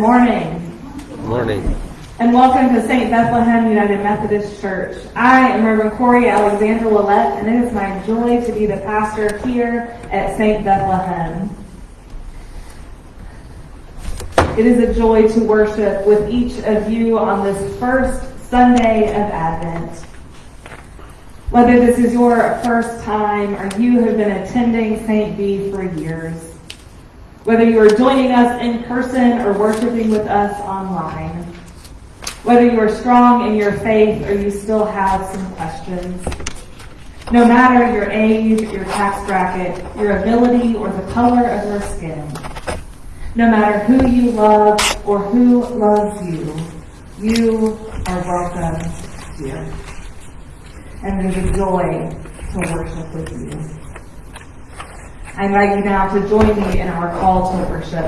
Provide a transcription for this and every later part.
morning. Good morning. And welcome to St. Bethlehem United Methodist Church. I am Reverend Corey Alexander Willette, and it is my joy to be the pastor here at St. Bethlehem. It is a joy to worship with each of you on this first Sunday of Advent. Whether this is your first time or you have been attending St. B for years, whether you are joining us in person or worshiping with us online, whether you are strong in your faith or you still have some questions, no matter your age, your tax bracket, your ability, or the color of your skin, no matter who you love or who loves you, you are welcome here. And is a joy to worship with you. I invite you now to join me in our call to worship.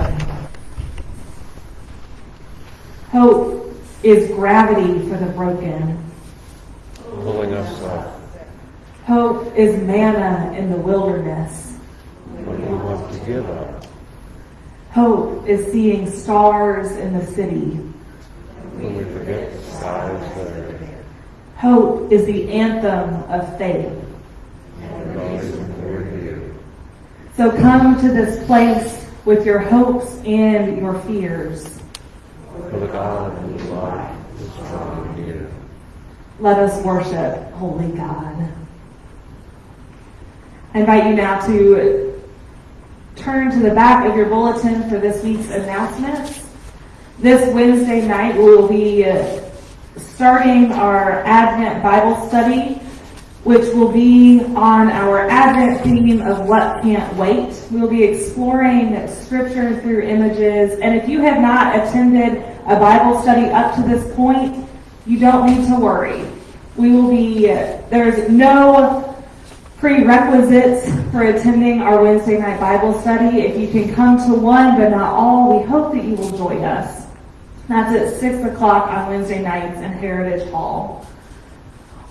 Hope is gravity for the broken. Pulling us up Hope is manna in the wilderness. when we want to give up. Hope is seeing stars in the city. When we forget the skies there. Hope is the anthem of faith. And always before you. So come to this place with your hopes and your fears. For the God whose life is strong in you. Let us worship Holy God. I invite you now to turn to the back of your bulletin for this week's announcements. This Wednesday night, we will be starting our Advent Bible study, which will be on our Advent theme of What Can't Wait. We'll be exploring scripture through images, and if you have not attended a Bible study up to this point, you don't need to worry. We will be, there's no prerequisites for attending our Wednesday night Bible study. If you can come to one but not all, we hope that you will join us. That's at 6 o'clock on Wednesday nights in Heritage Hall.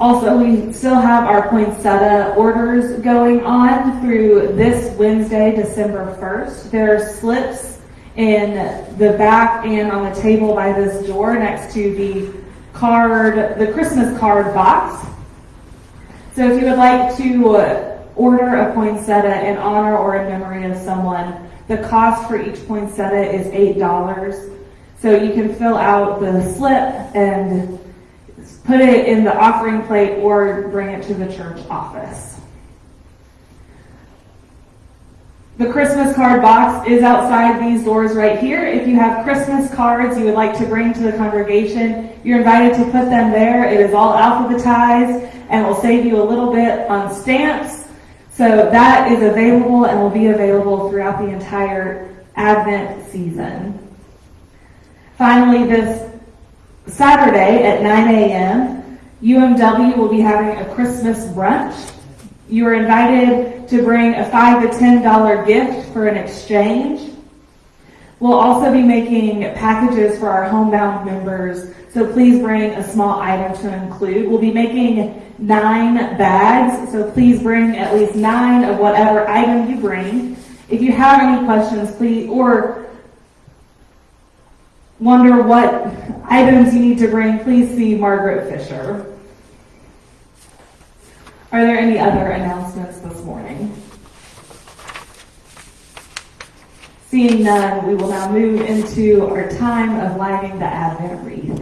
Also, we still have our poinsettia orders going on through this Wednesday, December 1st. There are slips in the back and on the table by this door next to the card, the Christmas card box. So if you would like to order a poinsettia in honor or in memory of someone, the cost for each poinsettia is $8. So you can fill out the slip and put it in the offering plate or bring it to the church office. The Christmas card box is outside these doors right here. If you have Christmas cards you would like to bring to the congregation, you're invited to put them there. It is all alphabetized and will save you a little bit on stamps. So that is available and will be available throughout the entire Advent season. Finally, this Saturday at 9 a.m., UMW will be having a Christmas brunch. You are invited to bring a five to ten dollar gift for an exchange. We'll also be making packages for our homebound members, so please bring a small item to include. We'll be making nine bags, so please bring at least nine of whatever item you bring. If you have any questions, please, or wonder what items you need to bring, please see Margaret Fisher. Are there any other announcements this morning? Seeing none, we will now move into our time of lighting the Advent wreath.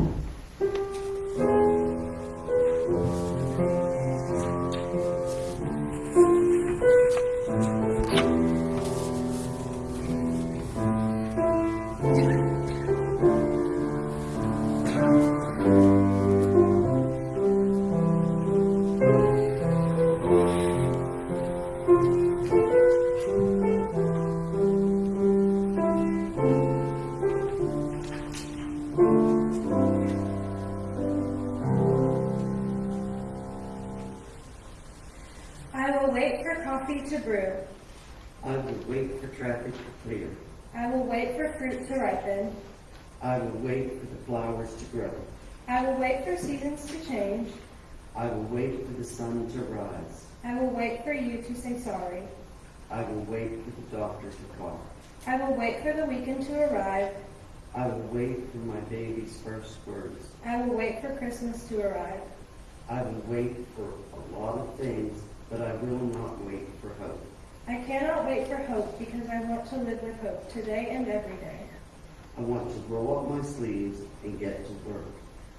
Baby's first words. I will wait for Christmas to arrive. I will wait for a lot of things, but I will not wait for hope. I cannot wait for hope because I want to live with hope today and every day. I want to roll up my sleeves and get to work,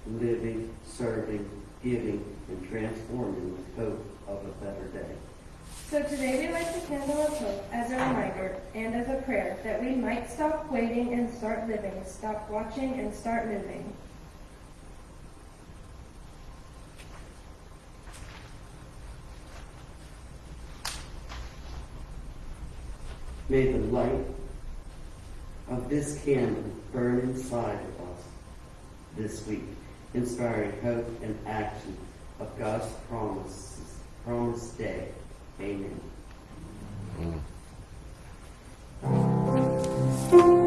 living, serving, giving, and transforming with hope of a better day. So today we light the candle of hope as a reminder and as a prayer that we might stop waiting and start living, stop watching and start moving. May the light of this candle burn inside of us this week, inspiring hope and action of God's promises, promised day. Amen. Reading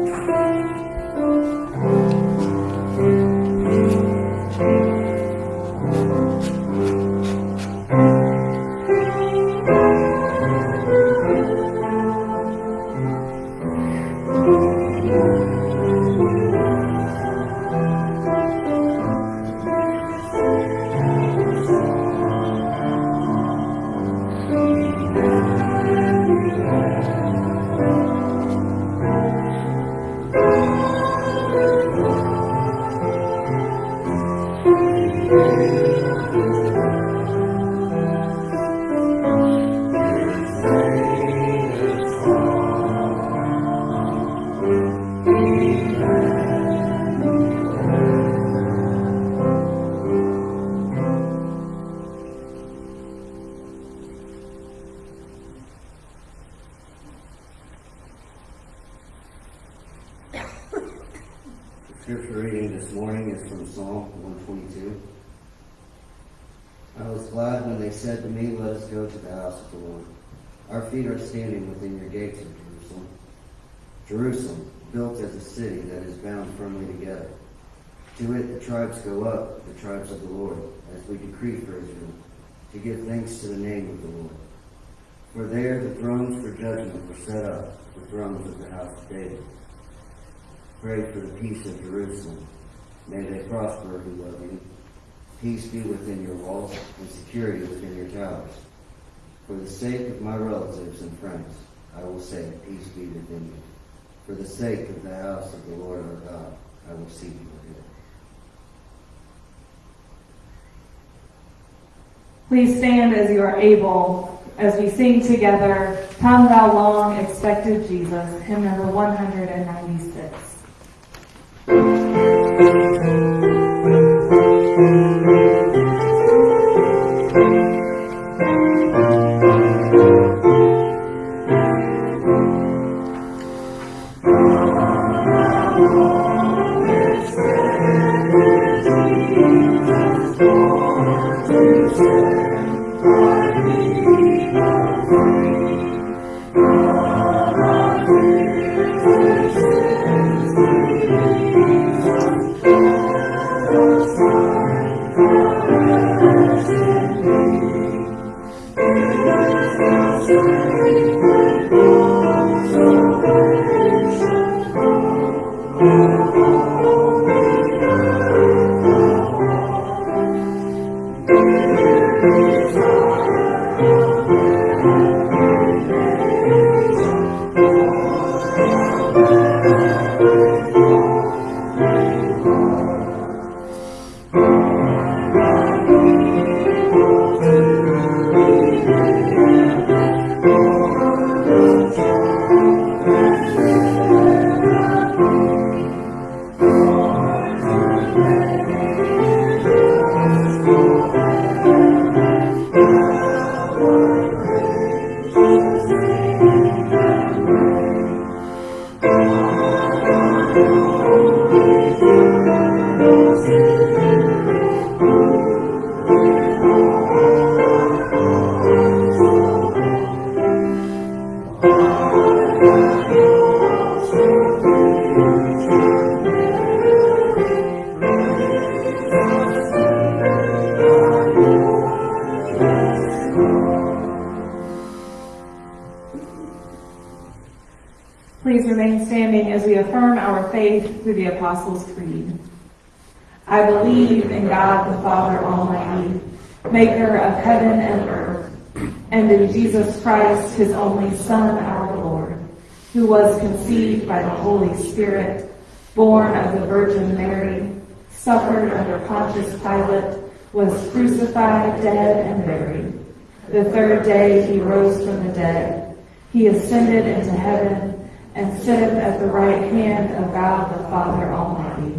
go to the house of the Lord. Our feet are standing within your gates of Jerusalem. Jerusalem, built as a city that is bound firmly together. To it the tribes go up, the tribes of the Lord, as we decree for Israel, to give thanks to the name of the Lord. For there the thrones for judgment were set up, the thrones of the house of David. Pray for the peace of Jerusalem. May they prosper who love you. Peace be within your walls and security within your towers. For the sake of my relatives and friends, I will say, Peace be within you. For the sake of the house of the Lord our God, I will seek you again. Please stand as you are able as we sing together, Come Thou Long Expected Jesus, hymn number 196. Please through the Apostles' Creed. I believe in God the Father Almighty, maker of heaven and earth, and in Jesus Christ, his only Son, our Lord, who was conceived by the Holy Spirit, born of the Virgin Mary, suffered under Pontius Pilate, was crucified, dead, and buried. The third day he rose from the dead. He ascended into heaven and sitteth at the right hand of God the Father Almighty.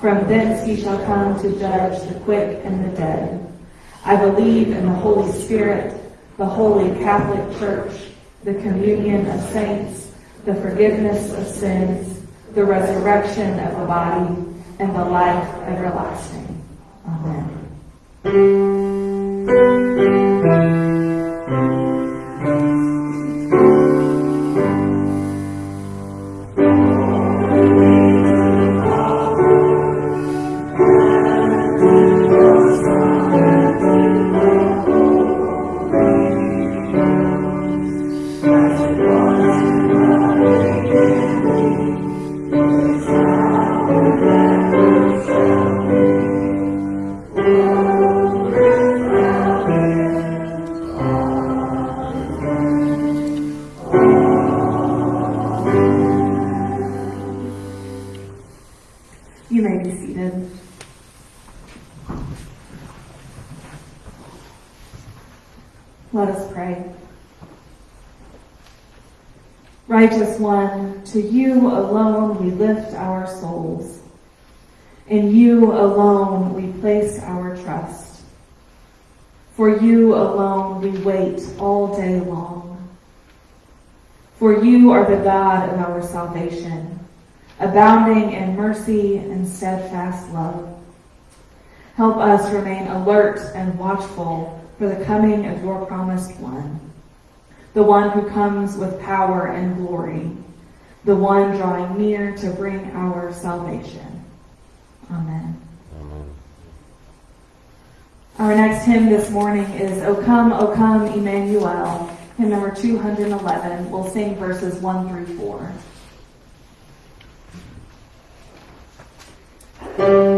From thence he shall come to judge the quick and the dead. I believe in the Holy Spirit, the holy Catholic Church, the communion of saints, the forgiveness of sins, the resurrection of the body, and the life everlasting. Amen. Salvation, abounding in mercy and steadfast love. Help us remain alert and watchful for the coming of your promised one, the one who comes with power and glory, the one drawing near to bring our salvation. Amen. Our next hymn this morning is O Come, O Come, Emmanuel, hymn number 211. We'll sing verses 1 through 4. The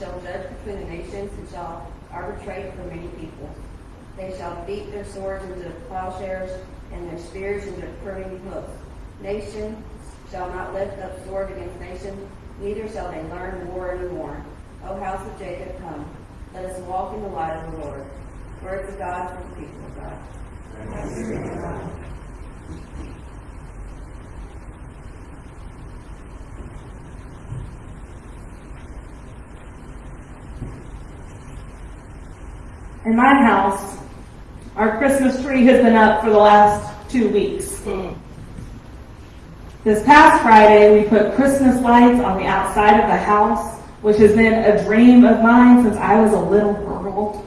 shall judge between the nations, and shall arbitrate for many people. They shall beat their swords into plowshares, and their spears into pruning hooks. Nation shall not lift up sword against nation, neither shall they learn war any more. O house of Jacob, come, let us walk in the light of the Lord. Words of God for the people of God. In my house, our Christmas tree has been up for the last two weeks. Mm. This past Friday, we put Christmas lights on the outside of the house, which has been a dream of mine since I was a little girl.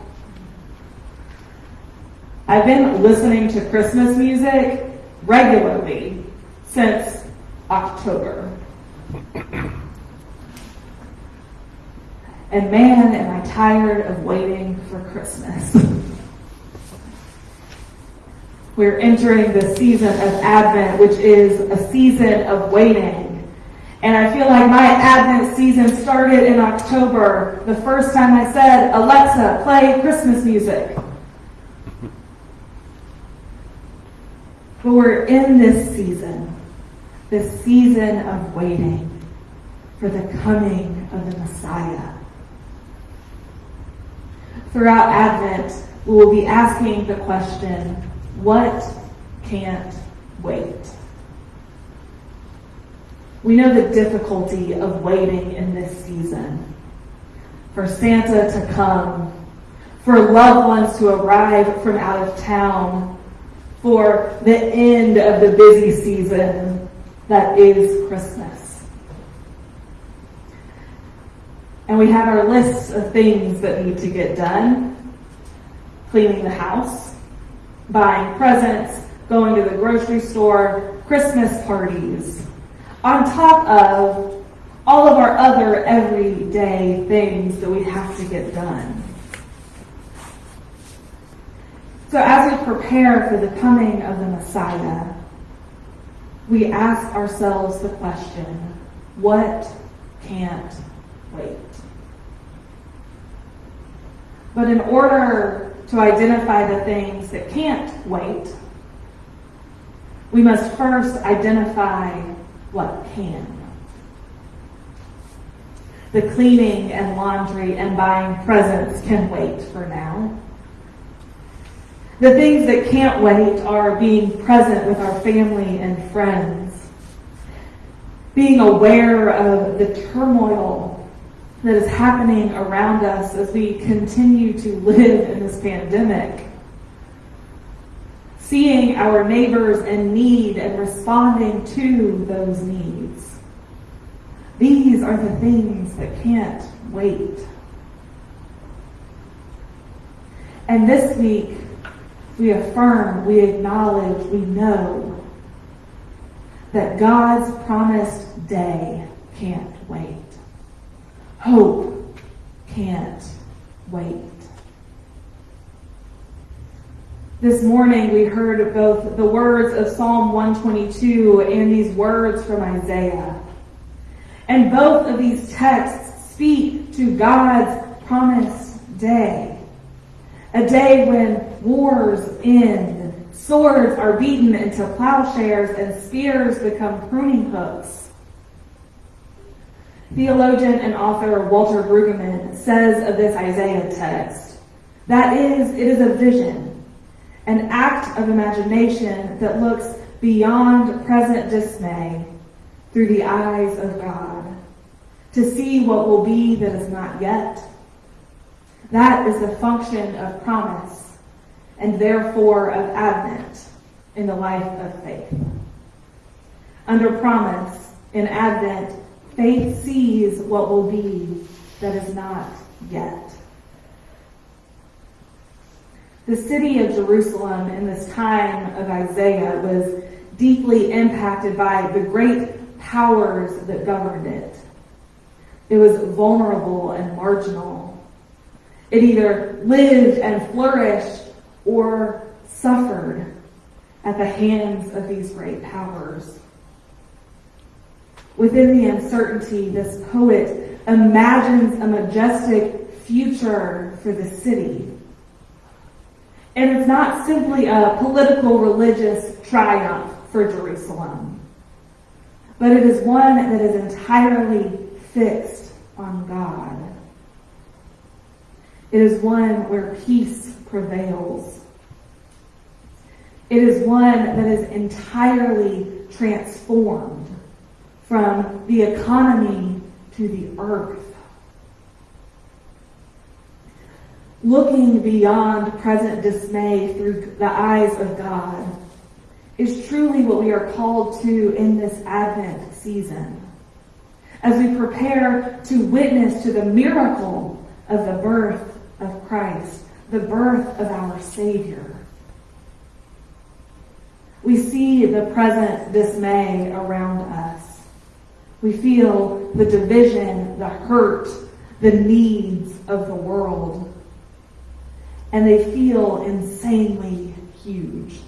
I've been listening to Christmas music regularly since October. And man, am I tired of waiting for Christmas. We're entering the season of Advent, which is a season of waiting. And I feel like my Advent season started in October, the first time I said, Alexa, play Christmas music. But we're in this season, this season of waiting for the coming of the Messiah. Throughout Advent, we will be asking the question, what can't wait? We know the difficulty of waiting in this season. For Santa to come, for loved ones to arrive from out of town, for the end of the busy season that is Christmas. And we have our lists of things that need to get done. Cleaning the house, buying presents, going to the grocery store, Christmas parties, on top of all of our other everyday things that we have to get done. So as we prepare for the coming of the Messiah, we ask ourselves the question, what can't wait? But in order to identify the things that can't wait, we must first identify what can. The cleaning and laundry and buying presents can wait for now. The things that can't wait are being present with our family and friends, being aware of the turmoil that is happening around us as we continue to live in this pandemic, seeing our neighbors in need and responding to those needs. These are the things that can't wait. And this week, we affirm, we acknowledge, we know that God's promised day can't wait. Hope can't wait. This morning we heard both the words of Psalm 122 and these words from Isaiah. And both of these texts speak to God's promised day. A day when wars end, swords are beaten into plowshares, and spears become pruning hooks. Theologian and author Walter Brueggemann says of this Isaiah text, that is, it is a vision, an act of imagination that looks beyond present dismay through the eyes of God, to see what will be that is not yet that is the function of promise and therefore of Advent in the life of faith. Under promise, in Advent, faith sees what will be that is not yet. The city of Jerusalem in this time of Isaiah was deeply impacted by the great powers that governed it. It was vulnerable and marginal it either lived and flourished or suffered at the hands of these great powers. Within the uncertainty, this poet imagines a majestic future for the city. And it's not simply a political religious triumph for Jerusalem, but it is one that is entirely fixed on God. It is one where peace prevails. It is one that is entirely transformed from the economy to the earth. Looking beyond present dismay through the eyes of God is truly what we are called to in this Advent season. As we prepare to witness to the miracle of the birth of Christ, the birth of our Savior. We see the present dismay around us. We feel the division, the hurt, the needs of the world. And they feel insanely huge.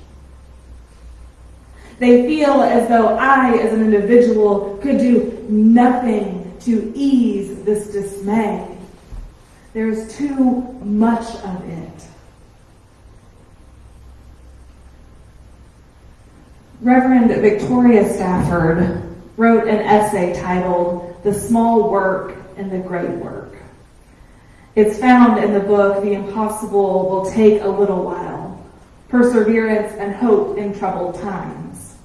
They feel as though I, as an individual, could do nothing to ease this dismay. There's too much of it. Reverend Victoria Safford wrote an essay titled The Small Work and the Great Work. It's found in the book The Impossible Will Take a Little While Perseverance and Hope in Troubled Times.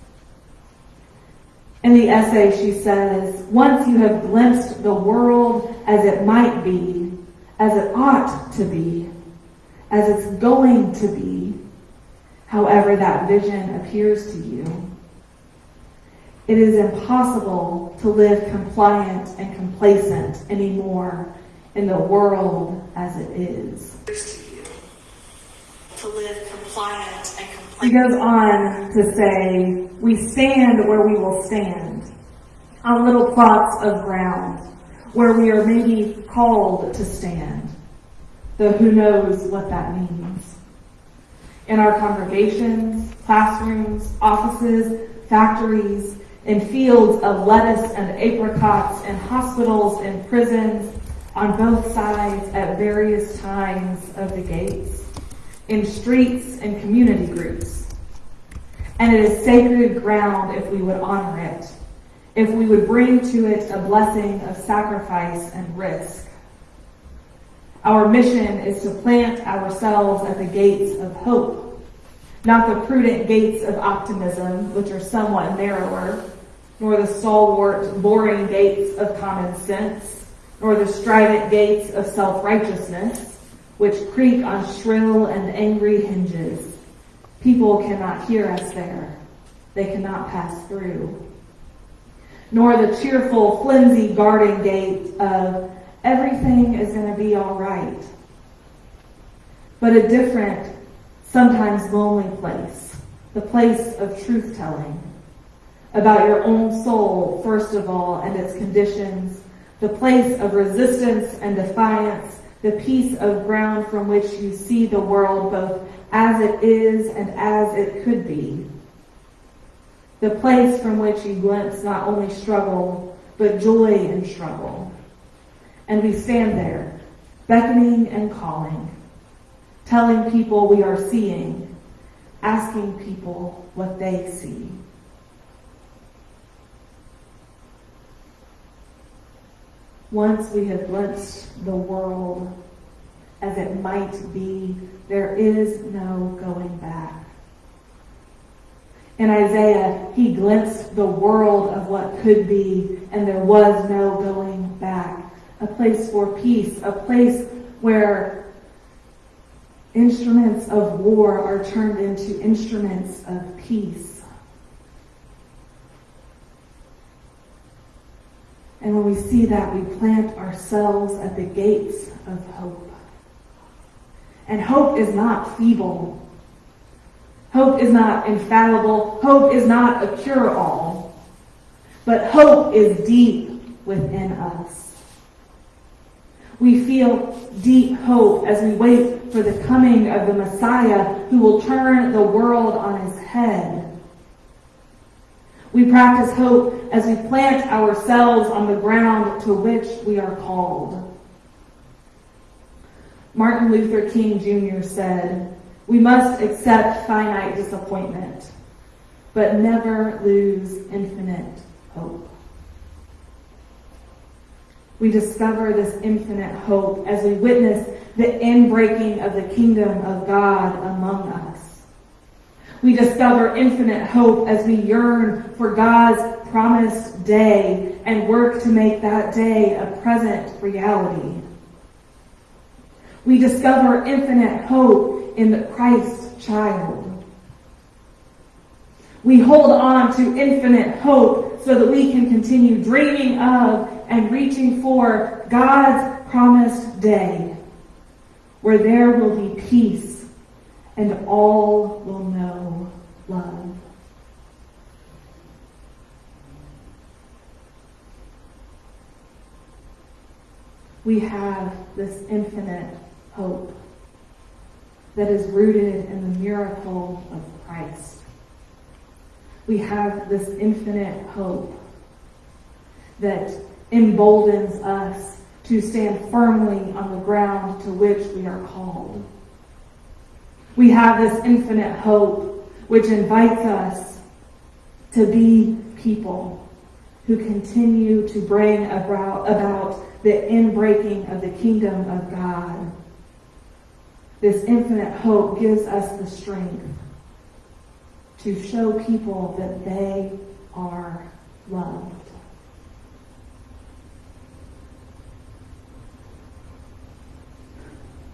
In the essay, she says, Once you have glimpsed the world as it might be, as it ought to be, as it's going to be, however that vision appears to you. It is impossible to live compliant and complacent anymore in the world as it is. To live compliant and He goes on to say, We stand where we will stand, on little plots of ground, where we are maybe called to stand, though who knows what that means. In our congregations, classrooms, offices, factories, in fields of lettuce and apricots, in hospitals and prisons, on both sides at various times of the gates, in streets and community groups. And it is sacred ground if we would honor it, if we would bring to it a blessing of sacrifice and risk. Our mission is to plant ourselves at the gates of hope, not the prudent gates of optimism, which are somewhat narrower, nor the stalwart, boring gates of common sense, nor the strident gates of self-righteousness, which creak on shrill and angry hinges. People cannot hear us there. They cannot pass through. Nor the cheerful, flimsy garden gate of everything is going to be all right. But a different, sometimes lonely place, the place of truth telling about your own soul, first of all, and its conditions, the place of resistance and defiance, the piece of ground from which you see the world both as it is and as it could be. The place from which you glimpse not only struggle, but joy in struggle. And we stand there, beckoning and calling, telling people we are seeing, asking people what they see. Once we have glimpsed the world as it might be, there is no going back. In Isaiah, he glimpsed the world of what could be, and there was no going back. A place for peace, a place where instruments of war are turned into instruments of peace. And when we see that, we plant ourselves at the gates of hope. And hope is not feeble. Hope is not infallible. Hope is not a cure-all. But hope is deep within us. We feel deep hope as we wait for the coming of the Messiah who will turn the world on his head. We practice hope as we plant ourselves on the ground to which we are called. Martin Luther King Jr. said, We must accept finite disappointment, but never lose infinite hope. We discover this infinite hope as we witness the inbreaking of the kingdom of God among us. We discover infinite hope as we yearn for God's promised day and work to make that day a present reality. We discover infinite hope in the Christ child. We hold on to infinite hope so that we can continue dreaming of and reaching for God's promised day where there will be peace and all will know love. We have this infinite hope that is rooted in the miracle of Christ. We have this infinite hope that emboldens us to stand firmly on the ground to which we are called. We have this infinite hope which invites us to be people who continue to bring about, about the inbreaking of the kingdom of God. This infinite hope gives us the strength to show people that they are loved.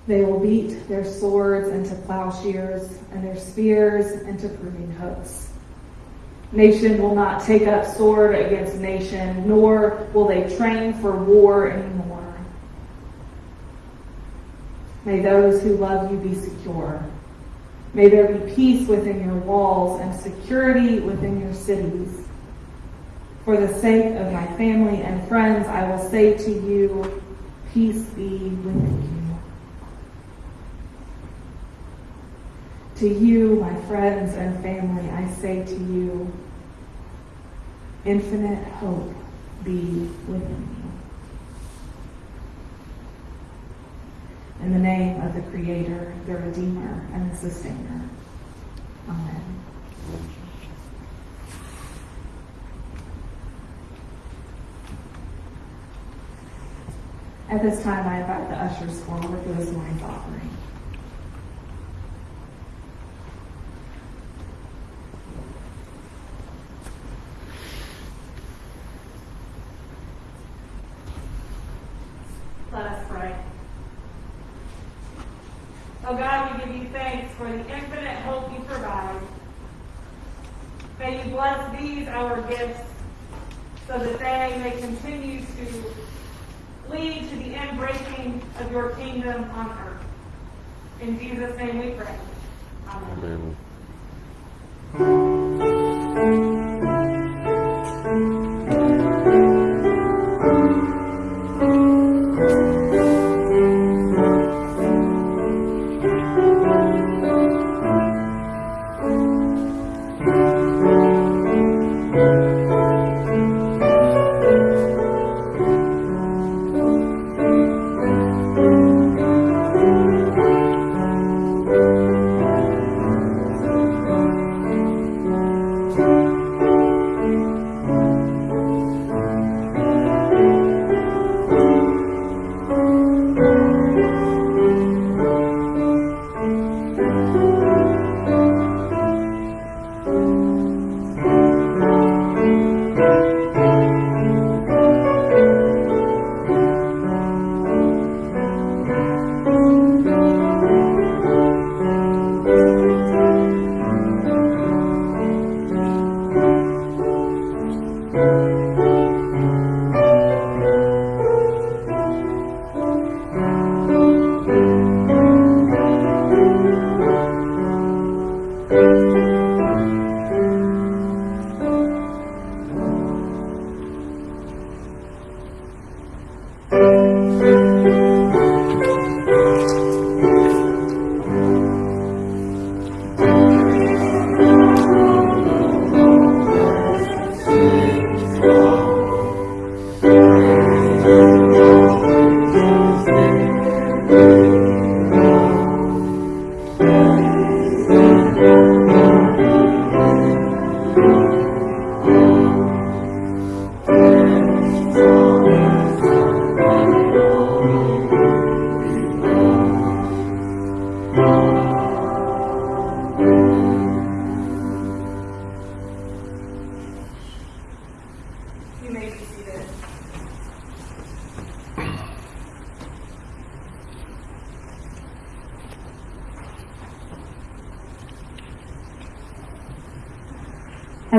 They will beat their swords into plowshares and their spears into pruning hooks. Nation will not take up sword against nation, nor will they train for war anymore. May those who love you be secure. May there be peace within your walls and security within your cities. For the sake of my family and friends, I will say to you, peace be with you. To you, my friends and family, I say to you, infinite hope be within you. In the name of the Creator, the Redeemer, and the Sustainer. Amen. At this time, I invite the ushers forward for this morning's offering.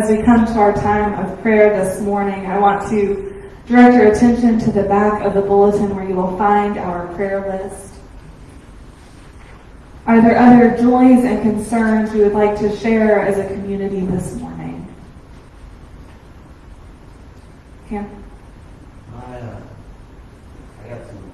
As we come to our time of prayer this morning, I want to direct your attention to the back of the bulletin where you will find our prayer list. Are there other joys and concerns we would like to share as a community this morning? Cam? I, uh, I got some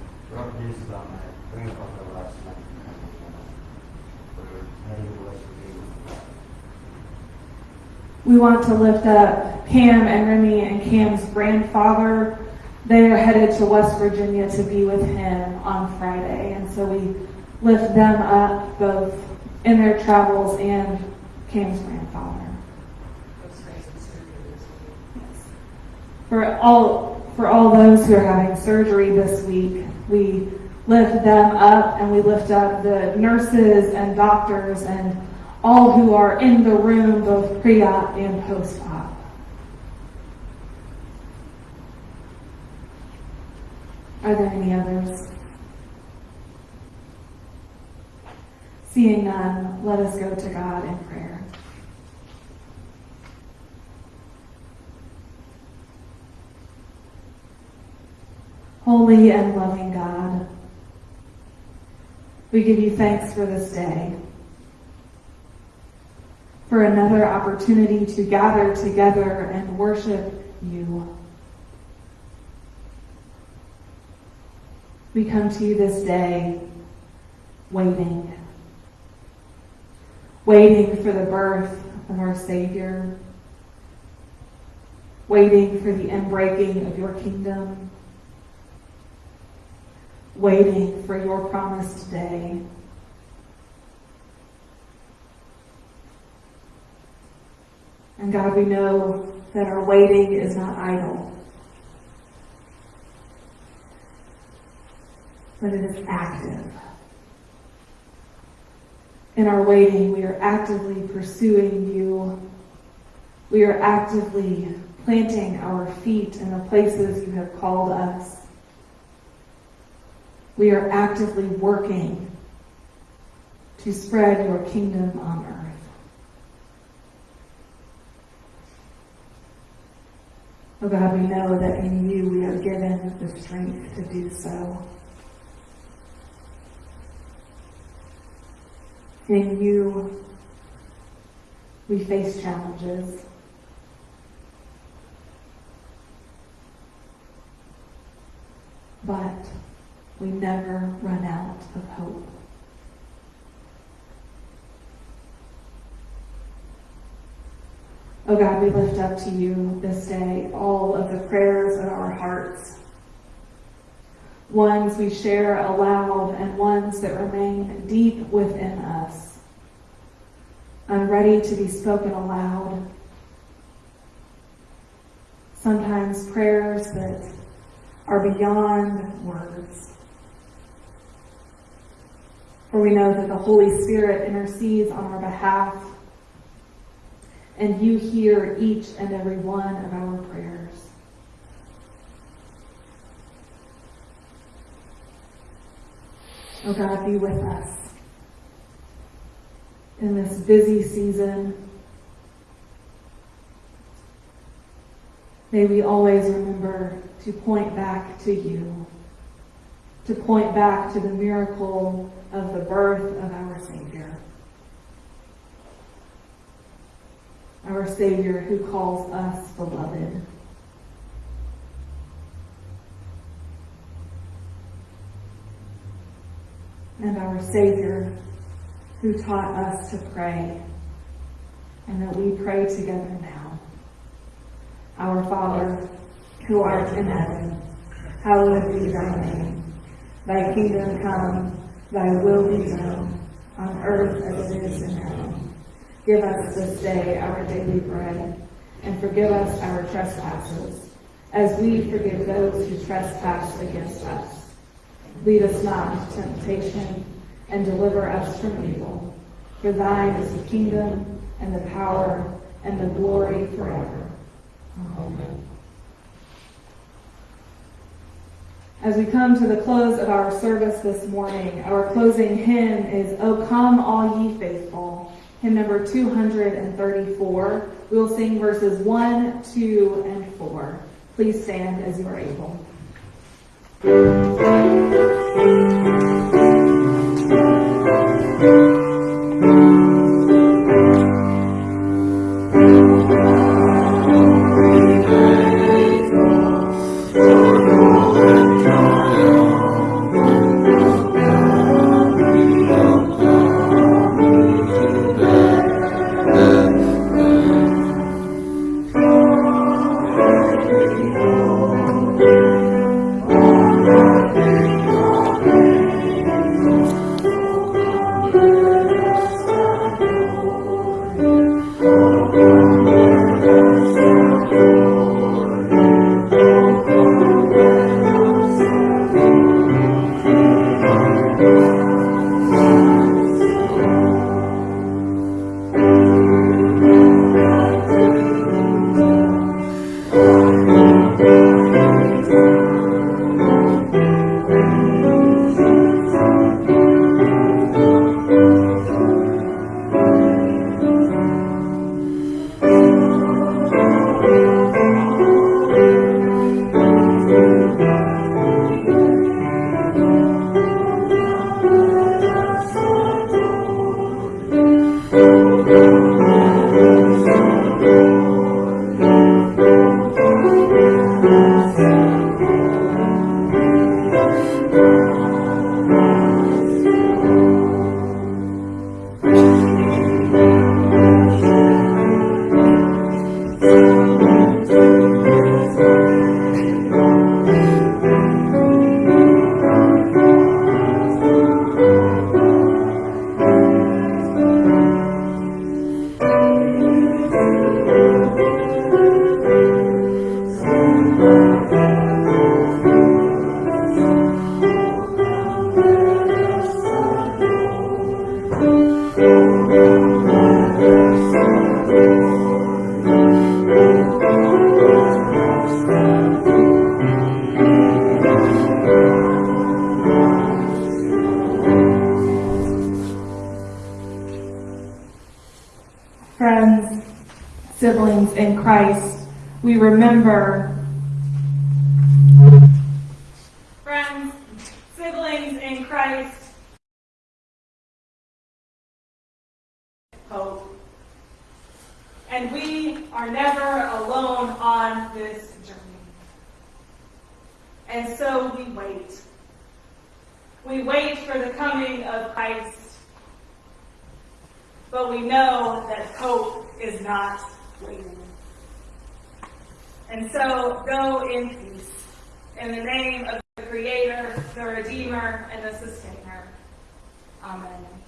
We want to lift up Cam and Remy and Cam's grandfather. They are headed to West Virginia to be with him on Friday. And so we lift them up both in their travels and Cam's grandfather. For all, for all those who are having surgery this week, we lift them up and we lift up the nurses and doctors and all who are in the room, both pre-op and post-op. Are there any others? Seeing none, let us go to God in prayer. Holy and loving God, we give you thanks for this day, for another opportunity to gather together and worship you. We come to you this day waiting, waiting for the birth of our Savior, waiting for the inbreaking of your kingdom waiting for your promised day. And God, we know that our waiting is not idle, but it is active. In our waiting, we are actively pursuing you. We are actively planting our feet in the places you have called us. We are actively working to spread your kingdom on earth. Oh God, we know that in you we are given the strength to do so. In you we face challenges. But we never run out of hope. Oh God, we lift up to you this day all of the prayers of our hearts. Ones we share aloud and ones that remain deep within us, unready to be spoken aloud. Sometimes prayers that are beyond words. For we know that the Holy Spirit intercedes on our behalf, and you hear each and every one of our prayers. Oh God, be with us in this busy season. May we always remember to point back to you to point back to the miracle of the birth of our Savior. Our Savior who calls us beloved. And our Savior who taught us to pray and that we pray together now. Our Father, who art in heaven, hallowed be thy name. Thy kingdom come, thy will be done, on earth as it is in heaven. Give us this day our daily bread, and forgive us our trespasses, as we forgive those who trespass against us. Lead us not into temptation, and deliver us from evil. For thine is the kingdom, and the power, and the glory forever. Amen. As we come to the close of our service this morning, our closing hymn is O Come All Ye Faithful, hymn number 234. We will sing verses 1, 2, and 4. Please stand as you are able. Hope. And we are never alone on this journey. And so we wait. We wait for the coming of Christ. But we know that hope is not waiting. And so go in peace. In the name of the Creator, the Redeemer, and the Sustainer. Amen.